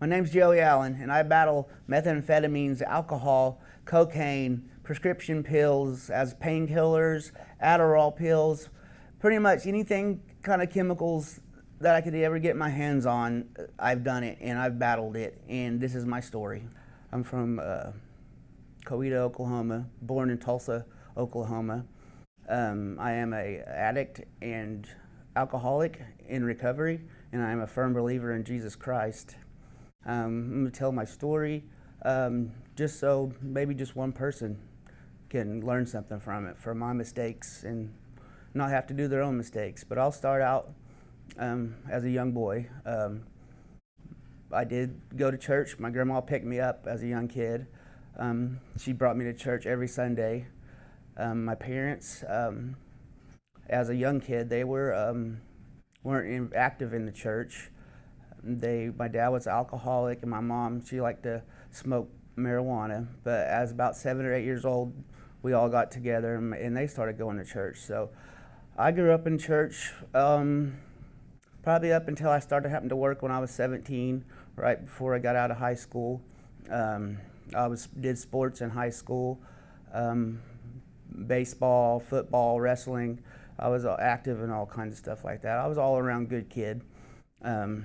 My name's Joey Allen, and I battle methamphetamines, alcohol, cocaine, prescription pills as painkillers, Adderall pills, pretty much anything kind of chemicals that I could ever get my hands on. I've done it and I've battled it, and this is my story. I'm from uh, Coweta, Oklahoma, born in Tulsa, Oklahoma. Um, I am a addict and alcoholic in recovery, and I am a firm believer in Jesus Christ. Um, I'm going to tell my story um, just so maybe just one person can learn something from it, from my mistakes, and not have to do their own mistakes. But I'll start out um, as a young boy. Um, I did go to church. My grandma picked me up as a young kid. Um, she brought me to church every Sunday. Um, my parents, as a young kid, they were weren't active in the church. They, my dad was alcoholic, and my mom, she liked to smoke marijuana. But as about seven or eight years old, we all got together, and, and they started going to church. So I grew up in church um, probably up until I started having to work when I was 17, right before I got out of high school. Um, I was did sports in high school, um, baseball, football, wrestling. I was active in all kinds of stuff like that. I was all around good kid. Um,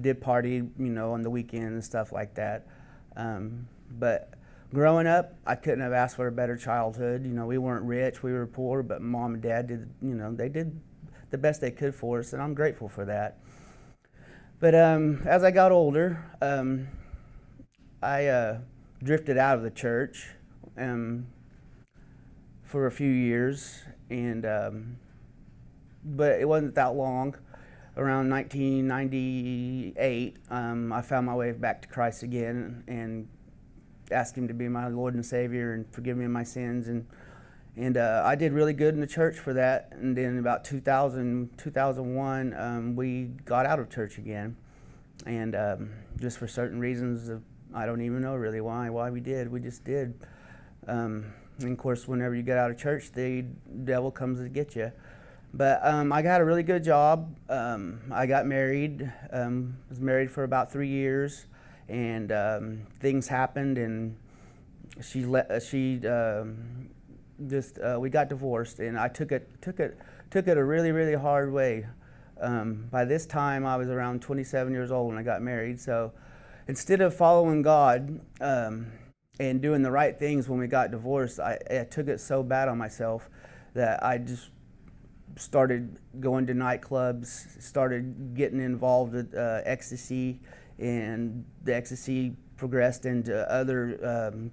did party, you know, on the weekend and stuff like that. Um, but growing up, I couldn't have asked for a better childhood. You know, we weren't rich, we were poor, but mom and dad did, you know, they did the best they could for us, and I'm grateful for that. But um, as I got older, um, I uh, drifted out of the church um, for a few years, and um, but it wasn't that long around 1998, um, I found my way back to Christ again and asked Him to be my Lord and Savior and forgive me of my sins. And, and uh, I did really good in the church for that. And then about 2000, 2001, um, we got out of church again. And um, just for certain reasons, of, I don't even know really why, why we did. We just did. Um, and of course, whenever you get out of church, the devil comes to get you. But um, I got a really good job. Um, I got married. Um, was married for about three years, and um, things happened, and she let uh, she um, just uh, we got divorced, and I took it took it took it a really really hard way. Um, by this time, I was around 27 years old when I got married. So instead of following God and doing the right things when we got divorced, I, I took it so bad on myself that I just started going to nightclubs, started getting involved with uh, ecstasy, and the ecstasy progressed into other um,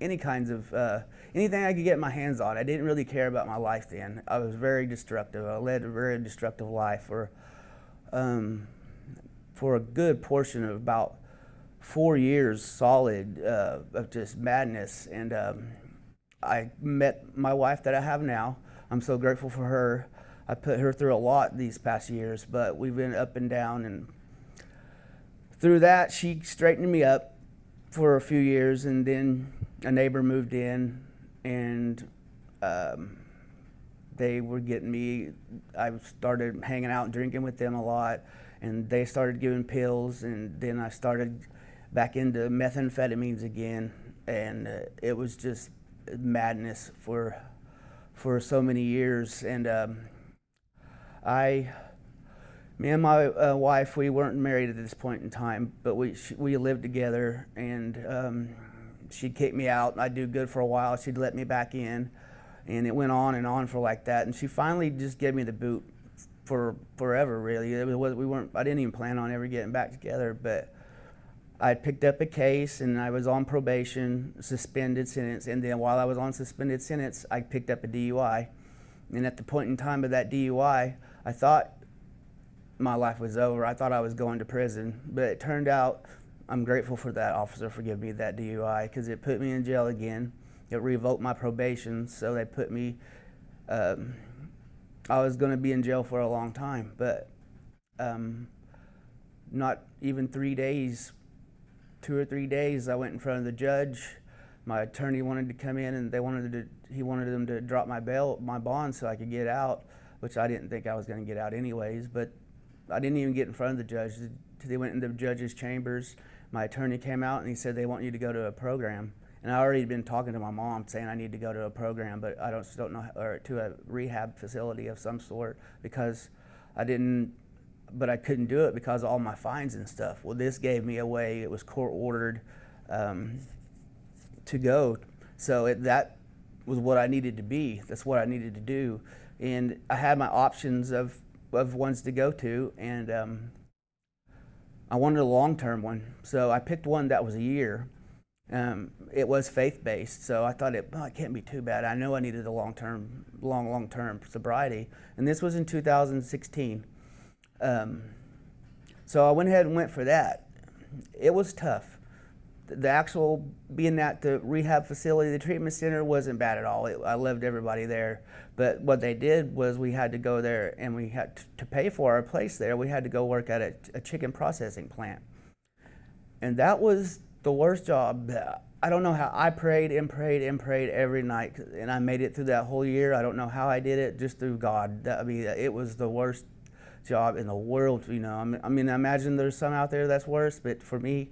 any kinds of uh, anything I could get my hands on. I didn't really care about my life then. I was very destructive. I led a very destructive life for um, for a good portion of about four years solid uh, of just madness. And um, I met my wife that I have now. I'm so grateful for her. I put her through a lot these past years, but we've been up and down. And through that, she straightened me up for a few years. And then a neighbor moved in, and um, they were getting me. I started hanging out and drinking with them a lot. And they started giving pills. And then I started back into methamphetamines again. And uh, it was just madness for for so many years. And um, I, me and my uh, wife, we weren't married at this point in time, but we we lived together. And um, she'd kick me out. And I'd do good for a while. She'd let me back in, and it went on and on for like that. And she finally just gave me the boot for forever. Really, it was we weren't. I didn't even plan on ever getting back together, but I picked up a case and I was on probation, suspended sentence, and then while I was on suspended sentence, I picked up a DUI. And at the point in time of that DUI, I thought my life was over. I thought I was going to prison, but it turned out I'm grateful for that officer for giving me that DUI because it put me in jail again. It revoked my probation, so they put me. Um, I was going to be in jail for a long time, but um, not even three days two or three days, I went in front of the judge. My attorney wanted to come in, and they wanted to. He wanted them to drop my bail, my bond, so I could get out, which I didn't think I was going to get out anyways. But I didn't even get in front of the judge. They went in the judge's chambers. My attorney came out and he said they want you to go to a program. And I already been talking to my mom saying I need to go to a program, but I don't don't know or to a rehab facility of some sort because I didn't. But I couldn't do it because of all my fines and stuff. Well, this gave me a way. It was court ordered um, to go, so it, that was what I needed to be. That's what I needed to do, and I had my options of of ones to go to, and um, I wanted a long term one. So I picked one that was a year um, it was faith based, so I thought it, oh, it can't be too bad. I know I needed a long term, long, long term sobriety, and this was in 2016. Um, so I went ahead and went for that. It was tough. The actual being at the rehab facility, the treatment center wasn't bad at all. It, I loved everybody there. But what they did was we had to go there and we had to, pay for our place there. We had to go work at a, a chicken processing plant. And that was the worst job. I don't know how I prayed and prayed and prayed every night, and I made it through that whole year. I don't know how I did it, just through God. I mean, it was the worst job in the world. You know, I mean, I imagine there's some out there that's worse, but for me,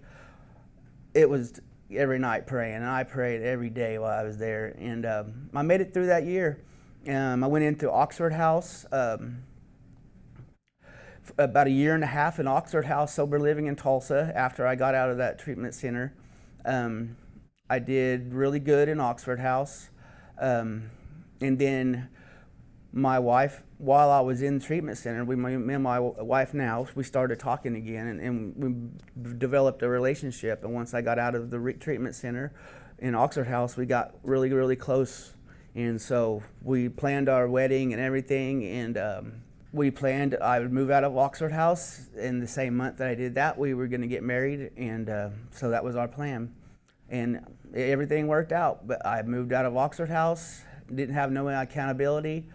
it was every night praying, and I prayed every day while I was there, and um, I made it through that year. Um, I went into Oxford House. Um, about a year and a half in Oxford House Sober Living in Tulsa after I got out of that treatment center. Um, I did really good in Oxford House. Um, and then my wife, while I was in treatment center, we, me and my wife now, we started talking again and, and we developed a relationship. And once I got out of the treatment center in Oxford House, we got really, really close. And so we planned our wedding and everything. And um, we planned I would move out of Oxford House in the same month that I did that. We were going to get married, and uh, so that was our plan. And everything worked out. But I moved out of Oxford House, didn't have no accountability.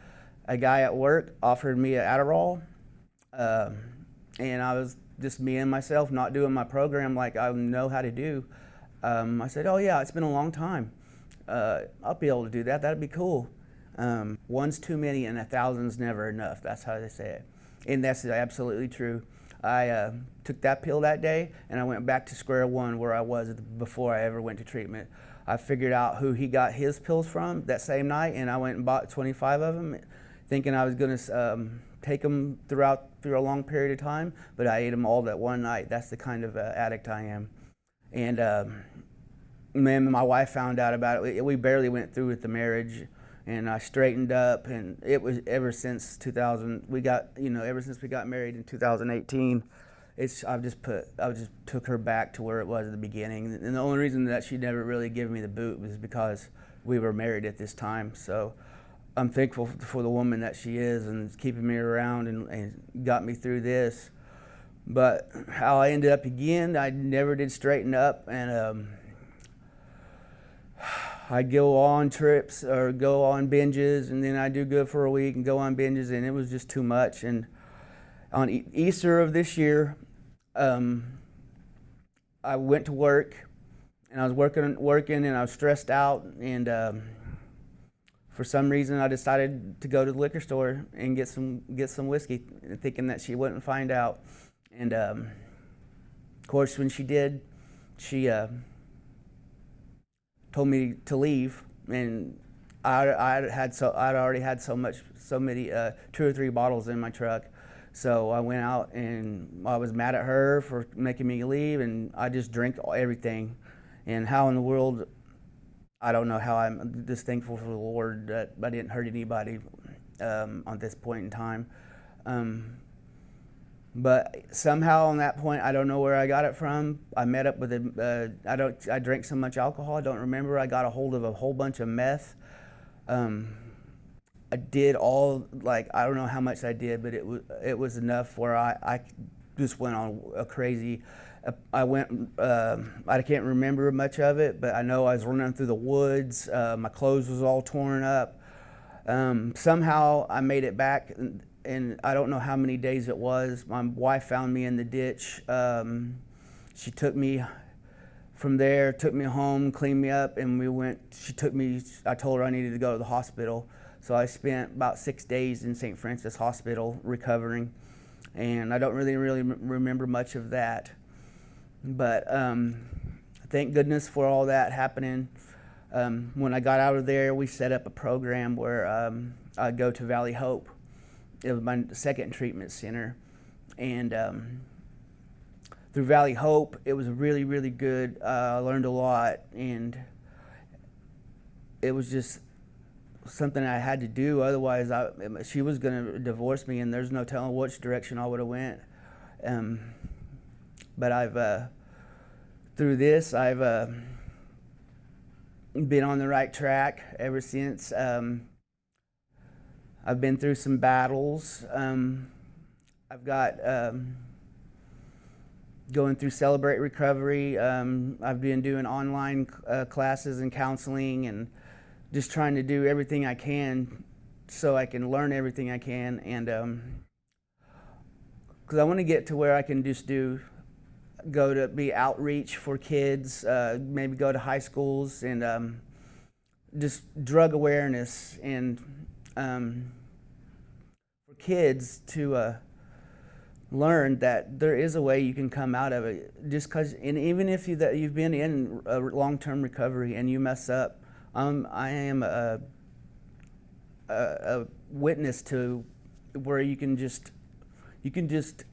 A guy at work offered me an Adderall, uh, and I was just me and myself, not doing my program like I know how to do. Um, I said, "Oh yeah, it's been a long time. Uh, I'll be able to do that. That'd be cool." Um, one's too many and a thousand's never enough. That's how they say it. And that's absolutely true. I uh, took that pill that day and I went back to square one where I was before I ever went to treatment. I figured out who he got his pills from that same night and I went and bought 25 of them thinking I was going to um, take them throughout through a long period of time, but I ate them all that one night. That's the kind of uh, addict I am. And um, man, my wife found out about it. We barely went through with the marriage and I straightened up and it was ever since 2000 we got you know ever since we got married in 2018 it's I've just put I just took her back to where it was at the beginning and the only reason that she never really gave me the boot was because we were married at this time so I'm thankful for the woman that she is and keeping me around and, and got me through this but how I ended up again I never did straighten up and um, I go on trips or go on binges, and then I do good for a week and go on binges, and it was just too much. And on Easter of this year, um, I went to work, and I was working, working, and I was stressed out, and um, for some reason, I decided to go to the liquor store and get some get some whiskey, thinking that she wouldn't find out. And um, of course, when she did, she uh, told me to leave, and I, I had so I'd already had so much, so many, uh, two or three bottles in my truck. So I went out and I was mad at her for making me leave, and I just drank everything. And how in the world, I don't know how I'm just thankful for the Lord that I didn't hurt anybody um, on this point in time. Um, but somehow on that point, I don't know where I got it from. I met up with a, uh, I don't, I drank so much alcohol, I don't remember. I got a hold of a whole bunch of meth. Um, I did all, like, I don't know how much I did, but it was, it was enough where I, I just went on a crazy, I went, uh, I can't remember much of it, but I know I was running through the woods. Uh, my clothes was all torn up. Um, somehow I made it back and I don't know how many days it was. My wife found me in the ditch. Um, she took me from there, took me home, cleaned me up, and we went. She took me. I told her I needed to go to the hospital, so I spent about six days in St. Francis Hospital recovering. and I don't really really remember much of that. But um, thank goodness for all that happening. Um, when I got out of there, we set up a program where um, I'd go to Valley Hope. It was my second treatment center, and um, through Valley Hope, it was really really good. Uh, I learned a lot, and it was just something I had to do. Otherwise, I, she was going to divorce me, and there's no telling which direction I would have went. Um, but I've uh, through this, I've uh, been on the right track ever since. Um, I've been through some battles. Um, I've got um, going through Celebrate Recovery. Um, I've been doing online uh, classes and counseling and just trying to do everything I can so I can learn everything I can and because um, I want to get to where I can just do go to be outreach for kids, uh, maybe go to high schools and um, just drug awareness and um, for kids to uh, learn that there is a way you can come out of it. Just because, and even if you that you've been in a long-term recovery and you mess up, um, I am a, a, a witness to where you can just you can just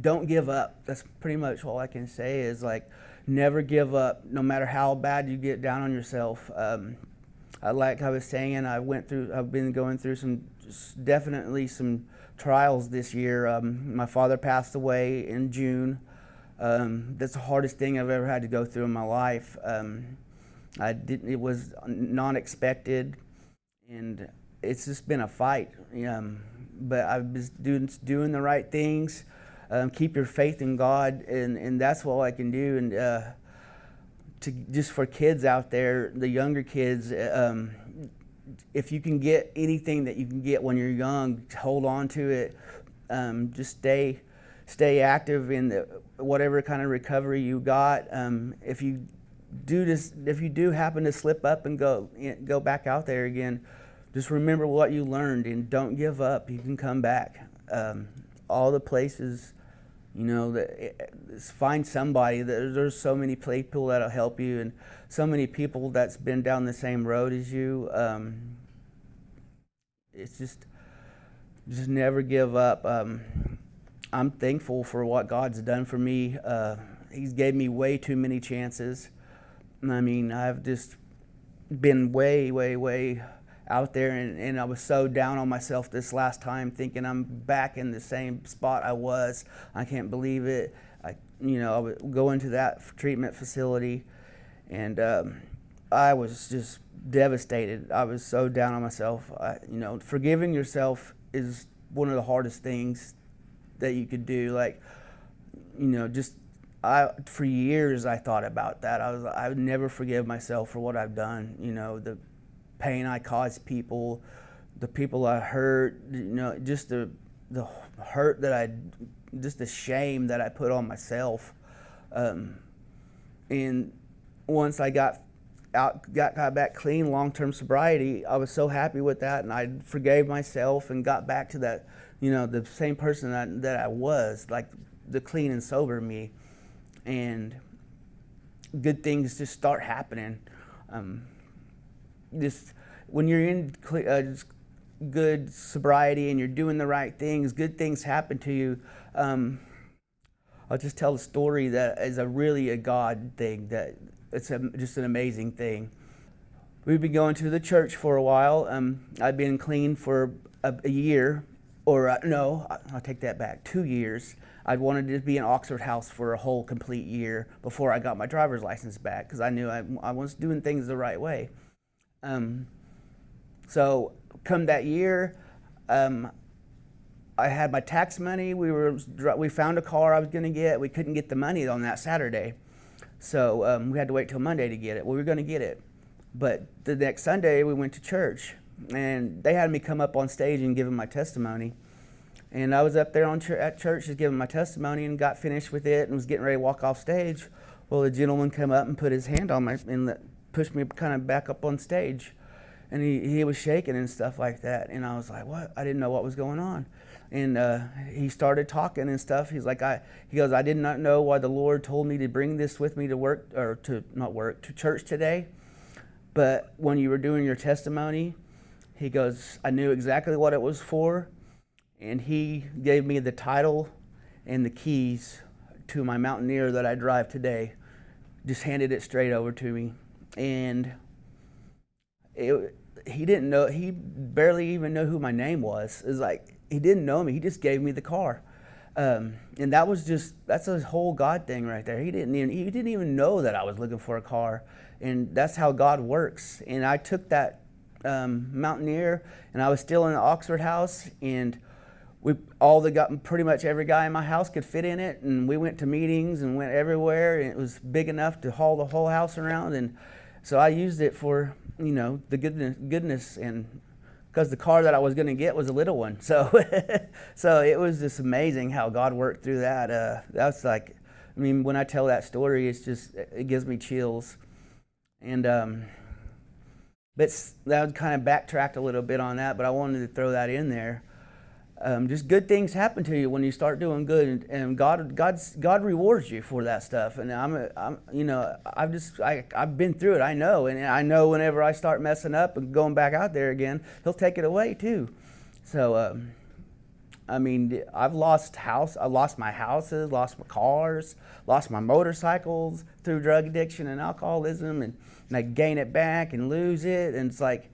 don't give up. That's pretty much all I can say is like never give up no matter how bad you get down on yourself. Um, like I was saying, I went through, I've been going through some, definitely some trials this year. Um, my father passed away in June. Um, that's the hardest thing I've ever had to go through in my life. Um, I didn't. It was non-expected, and it's just been a fight. Um, but I've been doing doing the right things. Um, keep your faith in God, and and that's all I can do. And uh, to just for kids out there, the younger kids. Um, if you can get anything that you can get when you're young, hold on to it. Um, just stay, stay active in the, whatever kind of recovery you got. Um, if you do this, if you do happen to slip up and go go back out there again, just remember what you learned and don't give up. You can come back. Um, all the places, you know, eh, eh, find somebody. There's so many people that'll help you, and so many people that's been down the same road as you. Um, it's just, just never give up. Um, I'm thankful for what God's done for me. Uh, he's gave me way too many chances. I mean, I've just been way, way, way out there, and, and I was so down on myself this last time, thinking I'm back in the same spot I was. I can't believe it. I, you know, I would go into that treatment facility, and um, I was just devastated. I was so down on myself. I, you know, forgiving yourself is one of the hardest things that you could do. Like, you know, just I for years I thought about that. I was I would never forgive myself for what I've done. You know the pain I caused people, the people I hurt. You know just the the hurt that I, just the shame that I put on myself. Um, and once I got out, got, got back clean, long-term sobriety, I was so happy with that, and I forgave myself and got back to that, you know, the same person that, that I was, like the clean and sober me and good things just start happening. Um, just when you're in uh, good sobriety and you're doing the right things, good things happen to you. Um, I'll just tell a story that is a really a God thing. That it's a, just an amazing thing. We've been going to the church for a while. Um, I've been clean for a, a year, or uh, no, I'll take that back, two years. I wanted to be in Oxford House for a whole complete year before I got my driver's license back because I knew I, I, was doing things the right way. Um, so come that year, um, I had my tax money. We were we found a car I was going to get. We couldn't get the money on that Saturday, so um, we had to wait till Monday to get it. Well, we were going to get it, but the next Sunday we went to church, and they had me come up on stage and give them my testimony. And I was up there on ch at church just giving my testimony and got finished with it and was getting ready to walk off stage. Well, the gentleman came up and put his hand on my and pushed me kind of back up on stage. And he, he was shaking and stuff like that. And I was like, what? I didn't know what was going on. and uh, he started talking and stuff. He's like, I, he goes, I did not know why the Lord told me to bring this with me to work or to not work to church today, but when you were doing your testimony, he goes, I knew exactly what it was for, and he gave me the title and the keys to my Mountaineer that I drive today. Just handed it straight over to me, and it, he didn't know. He barely even know who my name was. It was like he didn't know me. He just gave me the car, um, and that was just that's a whole God thing right there. He didn't even he didn't even know that I was looking for a car, and that's how God works. And I took that um, Mountaineer, and I was still in the Oxford house, and we all the got pretty much every guy in my house could fit in it, and we went to meetings and went everywhere, and it was big enough to haul the whole house around, and so I used it for you know the goodness, goodness and because the car that I was going to get was a little one, so so it was just amazing how God worked through that. Uh, that's like, I mean, when I tell that story, it's just it gives me chills, and. Um, but that kind of backtracked a little bit on that, but I wanted to throw that in there. Um, just good things happen to you when you start doing good, and, and God, God rewards you for that stuff. And I'm, a, I'm, you know, I've just, I, I've been through it. I know, and I know whenever I start messing up and going back out there again, He'll take it away too. So, um, I mean, I've lost house, I lost my houses, lost my cars, lost my motorcycles through drug addiction and alcoholism, and, and I gain it back and lose it, and it's like,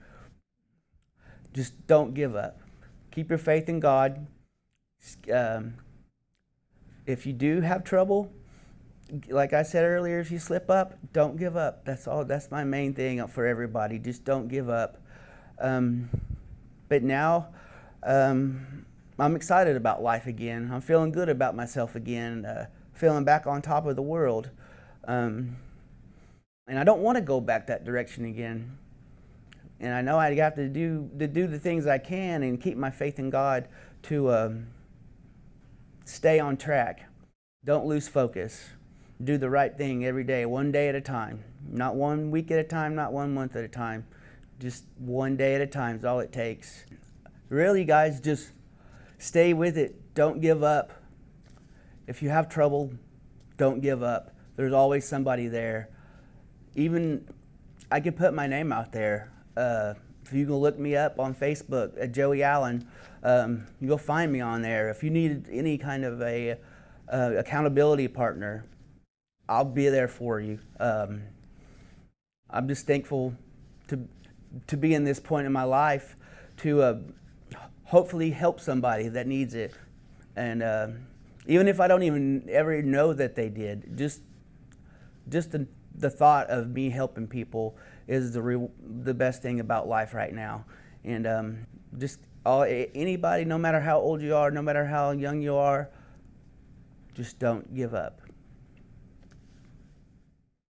just don't give up. Keep your faith in God. Um, if you do have trouble, like I said earlier, if you slip up, don't give up. That's all. That's my main thing for everybody. Just don't give up. Um, but now, um, I'm excited about life again. I'm feeling good about myself again, uh, feeling back on top of the world. Um, and I don't want to go back that direction again. And I know I have to do, to do the things I can and keep my faith in God to um, stay on track. Don't lose focus. Do the right thing every day, one day at a time. Not one week at a time, not one month at a time. Just one day at a time is all it takes. Really, guys, just Stay with it. Don't give up. If you have trouble, don't give up. There's always somebody there. Even I could put my name out there. Uh, if you can look me up on Facebook at Joey Allen, um, you'll find me on there. If you need any kind of a uh, accountability partner, I'll be there for you. Um, I'm just thankful to to be in this point in my life to uh, hopefully help somebody that needs it. And uh, even if I don't even ever know that they did, just just the, the thought of me helping people is the the best thing about life right now. And um, just all anybody, no matter how old you are, no matter how young you are, just don't give up.